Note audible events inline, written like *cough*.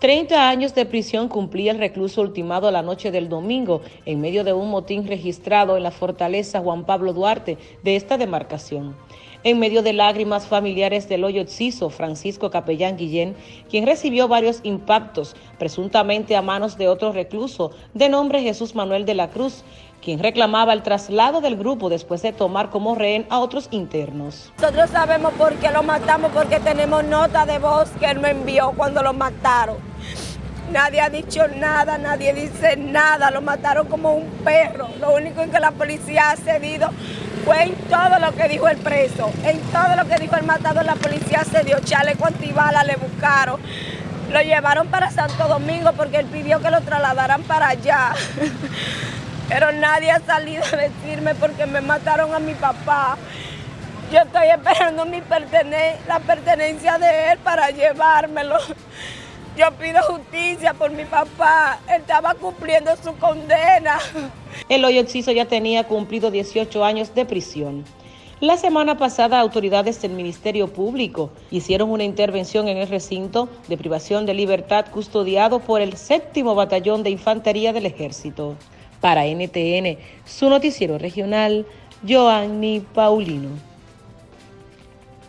30 años de prisión cumplía el recluso ultimado la noche del domingo en medio de un motín registrado en la fortaleza Juan Pablo Duarte de esta demarcación. En medio de lágrimas familiares del hoyo Ciso, Francisco Capellán Guillén, quien recibió varios impactos, presuntamente a manos de otro recluso de nombre Jesús Manuel de la Cruz, quien reclamaba el traslado del grupo después de tomar como rehén a otros internos. Nosotros sabemos por qué lo matamos, porque tenemos nota de voz que él me envió cuando lo mataron. Nadie ha dicho nada, nadie dice nada, lo mataron como un perro. Lo único en que la policía ha cedido fue en todo lo que dijo el preso, en todo lo que dijo el matador, la policía cedió, chaleco antibala, le buscaron. Lo llevaron para Santo Domingo porque él pidió que lo trasladaran para allá. *laughs* Pero nadie ha salido a decirme porque me mataron a mi papá. Yo estoy esperando mi la pertenencia de él para llevármelo. Yo pido justicia por mi papá. Estaba cumpliendo su condena. El hoyo Exiso ya tenía cumplido 18 años de prisión. La semana pasada, autoridades del Ministerio Público hicieron una intervención en el recinto de privación de libertad custodiado por el séptimo batallón de infantería del ejército. Para NTN, su noticiero regional, Joanny Paulino.